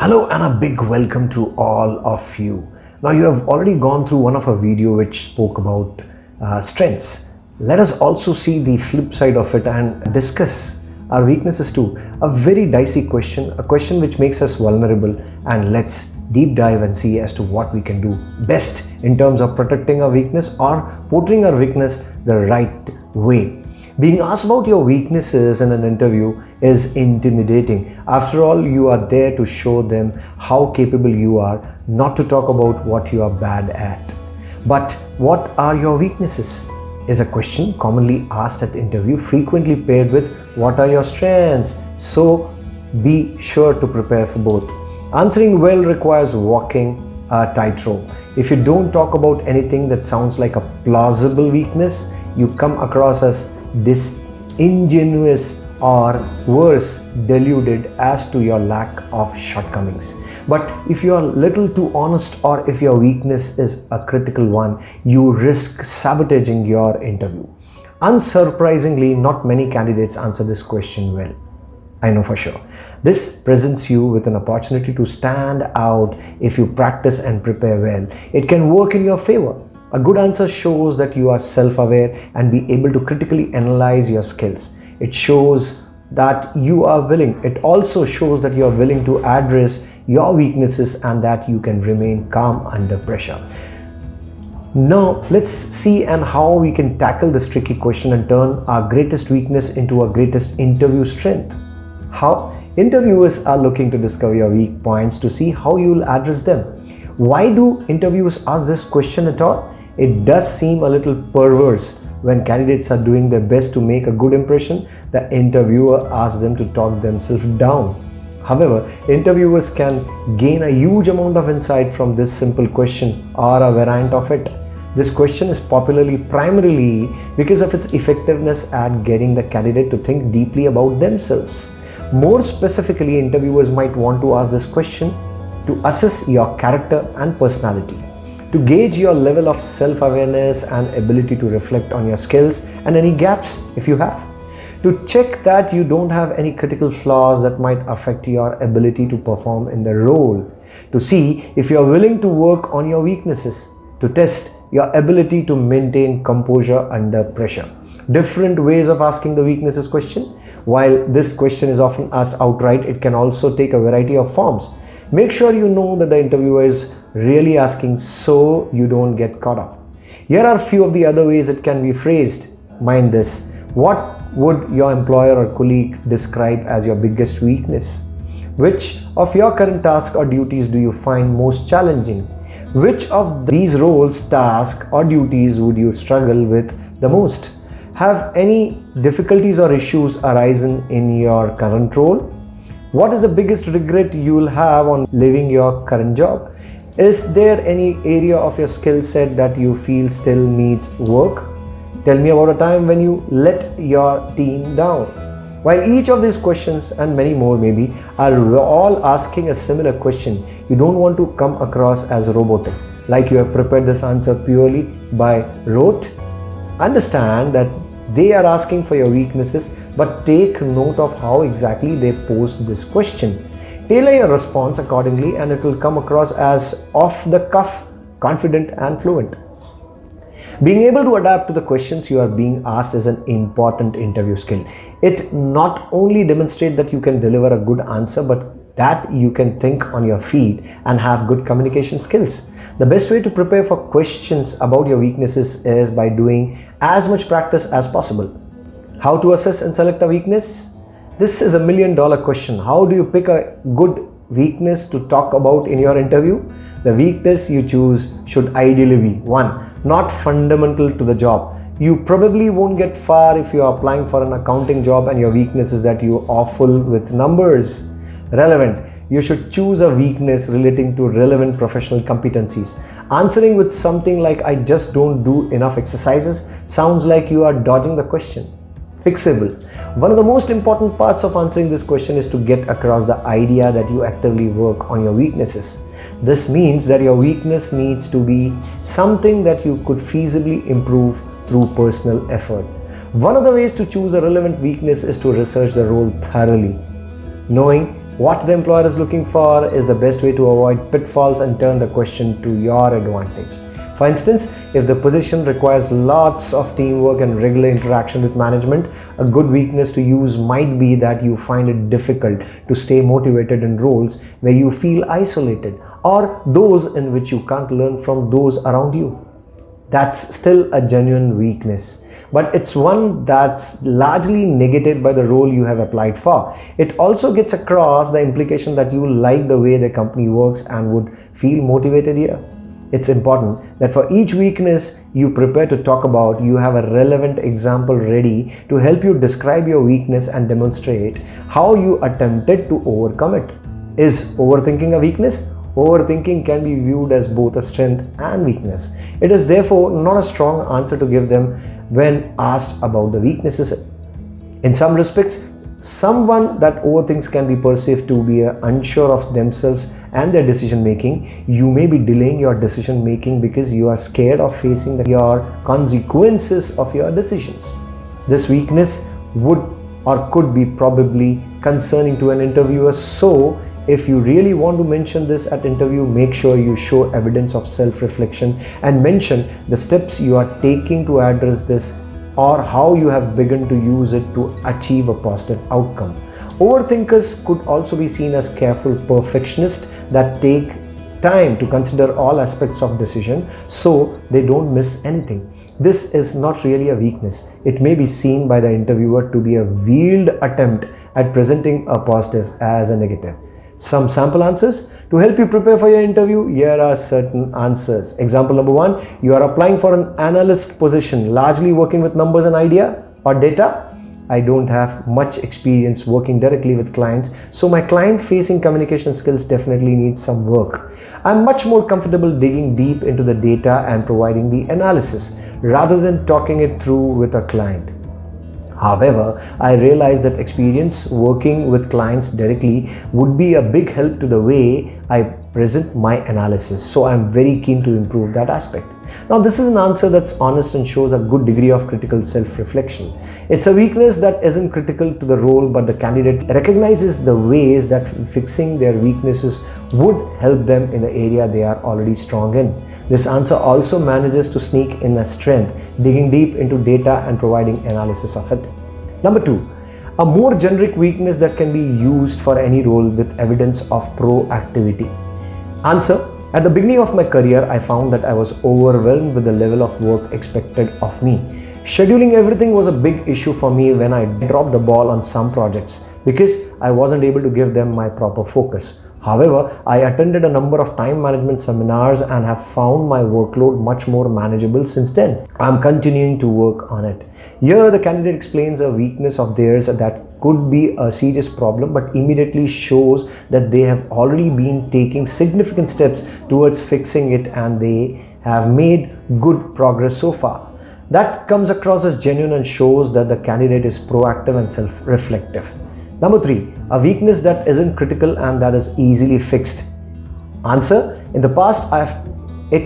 Hello and a big welcome to all of you. Now you have already gone through one of our video which spoke about uh, strengths. Let us also see the flip side of it and discuss our weaknesses too. A very dicey question, a question which makes us vulnerable and let's deep dive and see as to what we can do best in terms of protecting our weakness or portraying our weakness the right way. Being asked about your weaknesses in an interview is intimidating. After all, you are there to show them how capable you are, not to talk about what you are bad at. But what are your weaknesses? Is a question commonly asked at interview, frequently paired with what are your strengths? So be sure to prepare for both. Answering well requires walking a tightrope. If you don't talk about anything that sounds like a plausible weakness, you come across as disingenuous or worse deluded as to your lack of shortcomings but if you are little too honest or if your weakness is a critical one you risk sabotaging your interview unsurprisingly not many candidates answer this question well I know for sure. This presents you with an opportunity to stand out if you practice and prepare well. It can work in your favor. A good answer shows that you are self-aware and be able to critically analyze your skills. It shows that you are willing. It also shows that you are willing to address your weaknesses and that you can remain calm under pressure. Now let's see and how we can tackle this tricky question and turn our greatest weakness into our greatest interview strength. How? Interviewers are looking to discover your weak points to see how you will address them. Why do interviewers ask this question at all? It does seem a little perverse when candidates are doing their best to make a good impression, the interviewer asks them to talk themselves down. However, interviewers can gain a huge amount of insight from this simple question or a variant of it. This question is popularly primarily because of its effectiveness at getting the candidate to think deeply about themselves. More specifically, interviewers might want to ask this question to assess your character and personality to gauge your level of self-awareness and ability to reflect on your skills and any gaps if you have. To check that you don't have any critical flaws that might affect your ability to perform in the role. To see if you're willing to work on your weaknesses. To test your ability to maintain composure under pressure. Different ways of asking the weaknesses question. While this question is often asked outright it can also take a variety of forms. Make sure you know that the interviewer is really asking so you don't get caught up. Here are a few of the other ways it can be phrased. Mind this. What would your employer or colleague describe as your biggest weakness? Which of your current tasks or duties do you find most challenging? Which of these roles, tasks or duties would you struggle with the most? Have any difficulties or issues arisen in your current role? What is the biggest regret you will have on leaving your current job? Is there any area of your skill set that you feel still needs work? Tell me about a time when you let your team down. While each of these questions and many more maybe are all asking a similar question, you don't want to come across as a robotic, like you have prepared this answer purely by rote. Understand that they are asking for your weaknesses, but take note of how exactly they posed this question Tailor your response accordingly and it will come across as off the cuff, confident and fluent. Being able to adapt to the questions you are being asked is an important interview skill. It not only demonstrates that you can deliver a good answer, but that you can think on your feet and have good communication skills. The best way to prepare for questions about your weaknesses is by doing as much practice as possible. How to assess and select a weakness? This is a million dollar question. How do you pick a good weakness to talk about in your interview? The weakness you choose should ideally be one, not fundamental to the job. You probably won't get far if you are applying for an accounting job and your weakness is that you are awful with numbers. Relevant. You should choose a weakness relating to relevant professional competencies. Answering with something like I just don't do enough exercises sounds like you are dodging the question fixable. One of the most important parts of answering this question is to get across the idea that you actively work on your weaknesses. This means that your weakness needs to be something that you could feasibly improve through personal effort. One of the ways to choose a relevant weakness is to research the role thoroughly. Knowing what the employer is looking for is the best way to avoid pitfalls and turn the question to your advantage. For instance, if the position requires lots of teamwork and regular interaction with management, a good weakness to use might be that you find it difficult to stay motivated in roles where you feel isolated or those in which you can't learn from those around you. That's still a genuine weakness but it's one that's largely negated by the role you have applied for. It also gets across the implication that you like the way the company works and would feel motivated here. It's important that for each weakness you prepare to talk about, you have a relevant example ready to help you describe your weakness and demonstrate how you attempted to overcome it. Is overthinking a weakness? Overthinking can be viewed as both a strength and weakness. It is therefore not a strong answer to give them when asked about the weaknesses. In some respects, someone that overthinks can be perceived to be unsure of themselves and their decision making you may be delaying your decision making because you are scared of facing the, your consequences of your decisions. This weakness would or could be probably concerning to an interviewer. So if you really want to mention this at interview make sure you show evidence of self-reflection and mention the steps you are taking to address this or how you have begun to use it to achieve a positive outcome Overthinkers could also be seen as careful perfectionists that take time to consider all aspects of decision so they don't miss anything. This is not really a weakness. It may be seen by the interviewer to be a veiled attempt at presenting a positive as a negative. Some sample answers. To help you prepare for your interview, here are certain answers. Example number one, you are applying for an analyst position, largely working with numbers and idea or data. I don't have much experience working directly with clients, so my client facing communication skills definitely need some work. I'm much more comfortable digging deep into the data and providing the analysis rather than talking it through with a client. However, I realized that experience working with clients directly would be a big help to the way I present my analysis. So I'm very keen to improve that aspect. Now this is an answer that's honest and shows a good degree of critical self-reflection. It's a weakness that isn't critical to the role but the candidate recognizes the ways that fixing their weaknesses would help them in the area they are already strong in. This answer also manages to sneak in a strength, digging deep into data and providing analysis of it. Number two, a more generic weakness that can be used for any role with evidence of proactivity. Answer at the beginning of my career, I found that I was overwhelmed with the level of work expected of me. Scheduling everything was a big issue for me when I dropped the ball on some projects because I wasn't able to give them my proper focus. However, I attended a number of time management seminars and have found my workload much more manageable since then. I'm continuing to work on it. Here, the candidate explains a weakness of theirs that could be a serious problem but immediately shows that they have already been taking significant steps towards fixing it and they have made good progress so far. That comes across as genuine and shows that the candidate is proactive and self-reflective. Number three, a weakness that isn't critical and that is easily fixed. Answer, in the past I've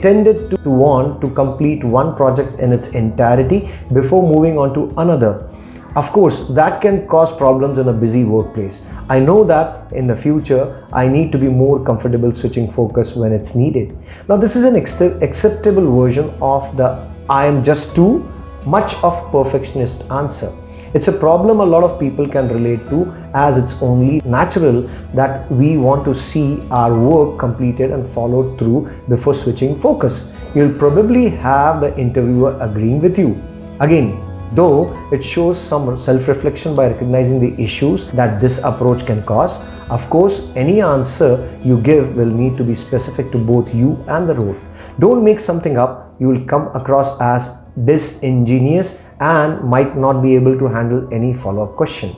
tended to want to complete one project in its entirety before moving on to another. Of course, that can cause problems in a busy workplace. I know that in the future, I need to be more comfortable switching focus when it's needed. Now, this is an acceptable version of the I am just too much of perfectionist answer. It's a problem a lot of people can relate to as it's only natural that we want to see our work completed and followed through before switching focus. You'll probably have the interviewer agreeing with you. Again, though it shows some self-reflection by recognizing the issues that this approach can cause. Of course, any answer you give will need to be specific to both you and the role. Don't make something up, you will come across as disingenuous and might not be able to handle any follow-up question.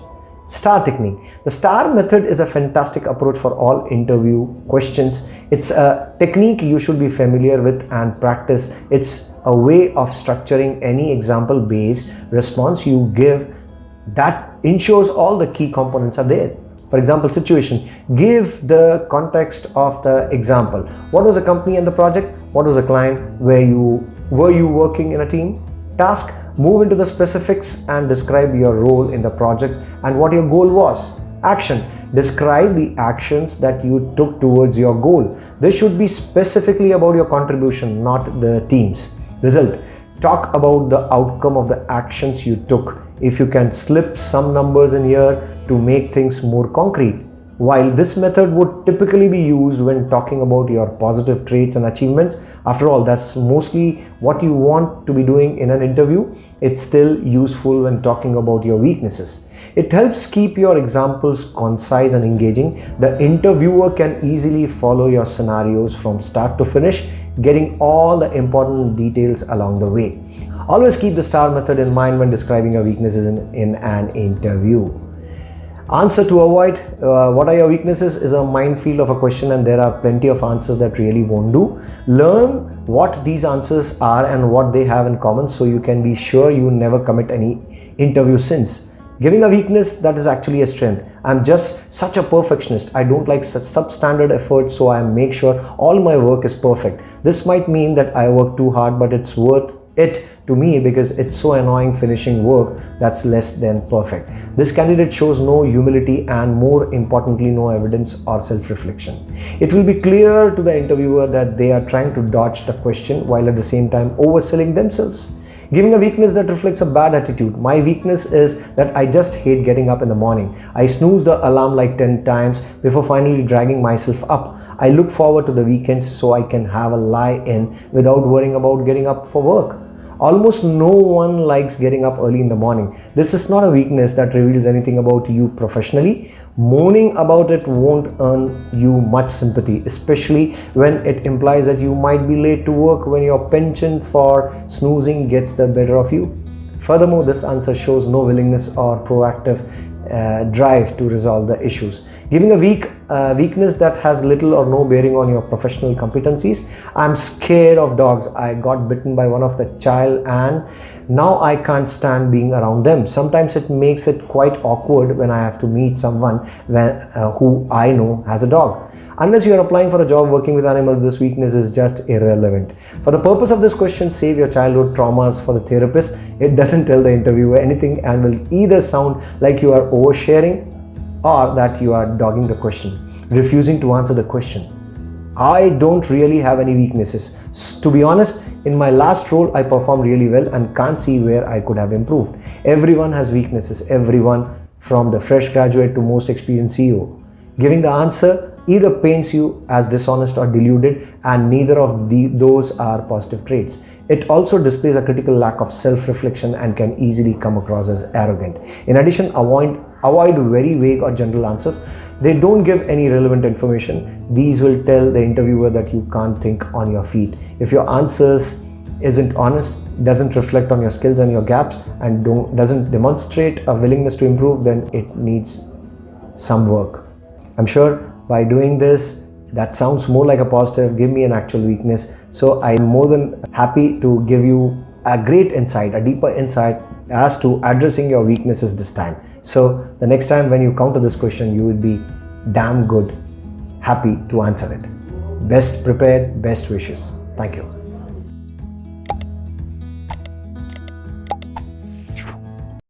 STAR technique. The STAR method is a fantastic approach for all interview questions. It's a technique you should be familiar with and practice. It's a way of structuring any example based response you give that ensures all the key components are there. For example, situation, give the context of the example. What was the company and the project? What was the client? Were you, were you working in a team? Task, move into the specifics and describe your role in the project and what your goal was. Action. Describe the actions that you took towards your goal. This should be specifically about your contribution, not the team's. Result. Talk about the outcome of the actions you took. If you can slip some numbers in here to make things more concrete. While this method would typically be used when talking about your positive traits and achievements, after all, that's mostly what you want to be doing in an interview. It's still useful when talking about your weaknesses. It helps keep your examples concise and engaging. The interviewer can easily follow your scenarios from start to finish, getting all the important details along the way. Always keep the STAR method in mind when describing your weaknesses in, in an interview. Answer to avoid, uh, what are your weaknesses is a minefield of a question and there are plenty of answers that really won't do. Learn what these answers are and what they have in common so you can be sure you never commit any interview sins. Giving a weakness that is actually a strength. I'm just such a perfectionist. I don't like such substandard effort so I make sure all my work is perfect. This might mean that I work too hard but it's worth it to me because it's so annoying finishing work that's less than perfect. This candidate shows no humility and more importantly no evidence or self-reflection. It will be clear to the interviewer that they are trying to dodge the question while at the same time overselling themselves. Giving a weakness that reflects a bad attitude. My weakness is that I just hate getting up in the morning. I snooze the alarm like 10 times before finally dragging myself up. I look forward to the weekends so I can have a lie in without worrying about getting up for work. Almost no one likes getting up early in the morning. This is not a weakness that reveals anything about you professionally. Moaning about it won't earn you much sympathy, especially when it implies that you might be late to work when your penchant for snoozing gets the better of you. Furthermore, this answer shows no willingness or proactive uh, drive to resolve the issues. Giving a weak uh, weakness that has little or no bearing on your professional competencies. I'm scared of dogs. I got bitten by one of the child and now I can't stand being around them. Sometimes it makes it quite awkward when I have to meet someone when, uh, who I know has a dog. Unless you are applying for a job working with animals, this weakness is just irrelevant. For the purpose of this question, save your childhood traumas for the therapist. It doesn't tell the interviewer anything and will either sound like you are oversharing or that you are dogging the question, refusing to answer the question. I don't really have any weaknesses. To be honest, in my last role, I performed really well and can't see where I could have improved. Everyone has weaknesses, everyone from the fresh graduate to most experienced CEO. Giving the answer either paints you as dishonest or deluded and neither of the, those are positive traits. It also displays a critical lack of self-reflection and can easily come across as arrogant. In addition, avoid, avoid very vague or general answers. They don't give any relevant information. These will tell the interviewer that you can't think on your feet. If your answers isn't honest, doesn't reflect on your skills and your gaps and doesn't demonstrate a willingness to improve, then it needs some work. I'm sure by doing this, that sounds more like a positive, give me an actual weakness. So I'm more than happy to give you a great insight, a deeper insight as to addressing your weaknesses this time. So the next time when you counter this question, you will be damn good, happy to answer it. Best prepared, best wishes. Thank you.